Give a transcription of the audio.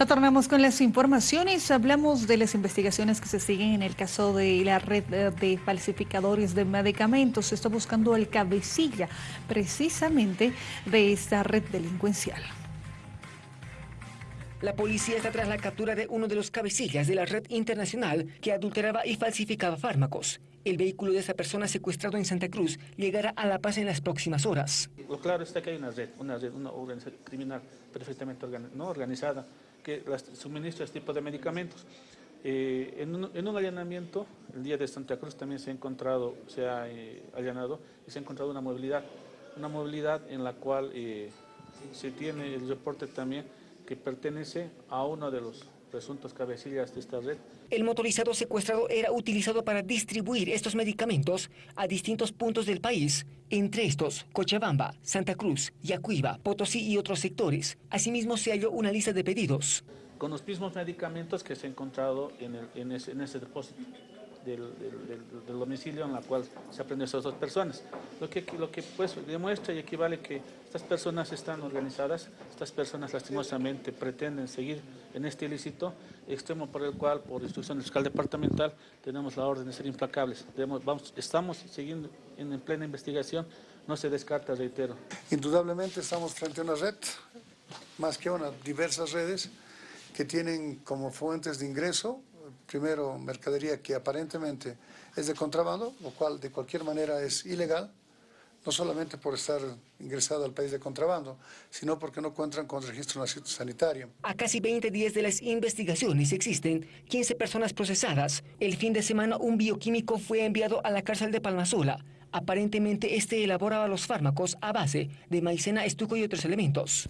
Retornamos con las informaciones. Hablamos de las investigaciones que se siguen en el caso de la red de falsificadores de medicamentos. Se está buscando el cabecilla precisamente de esta red delincuencial. La policía está tras la captura de uno de los cabecillas de la red internacional que adulteraba y falsificaba fármacos. El vehículo de esa persona secuestrado en Santa Cruz llegará a La Paz en las próximas horas. Lo claro está que hay una red, una red, una organización criminal perfectamente no organizada que suministra este tipo de medicamentos. Eh, en, un, allanamiento, el día de Santa Cruz también se ha encontrado, se ha eh, allanado y se ha encontrado una movilidad, una movilidad en la cual eh, se tiene el reporte también que pertenece a uno de los presuntos cabecillas de esta red. El motorizado secuestrado era utilizado para distribuir estos medicamentos a distintos puntos del país, entre estos Cochabamba, Santa Cruz, Yacuiba, Potosí y otros sectores. Asimismo se halló una lista de pedidos. Con los mismos medicamentos que se han encontrado en, en ese depósito del, domicilio en la cual se aprenden esas dos personas. Lo que, lo que pues demuestra y equivale que estas personas están organizadas, estas personas lastimosamente pretenden seguir en este ilícito, extremo por el cual, por instrucción del fiscal departamental, tenemos la orden de ser implacables. vamos, estamos siguiendo en, en plena investigación, no se descarta, reitero. Indudablemente estamos frente a una red, más que una, diversas redes que tienen como fuentes de ingreso primero, mercadería que aparentemente es de contrabando, lo cual de cualquier manera es ilegal, no solamente por estar ingresado al país de contrabando, sino porque no cuentan con registro sanitario. A casi 20 días de las investigaciones existen 15 personas procesadas. El fin de semana un bioquímico fue enviado a la cárcel de Palmasola. Aparentemente este elaboraba los fármacos a base de maicena, estuco y otros elementos.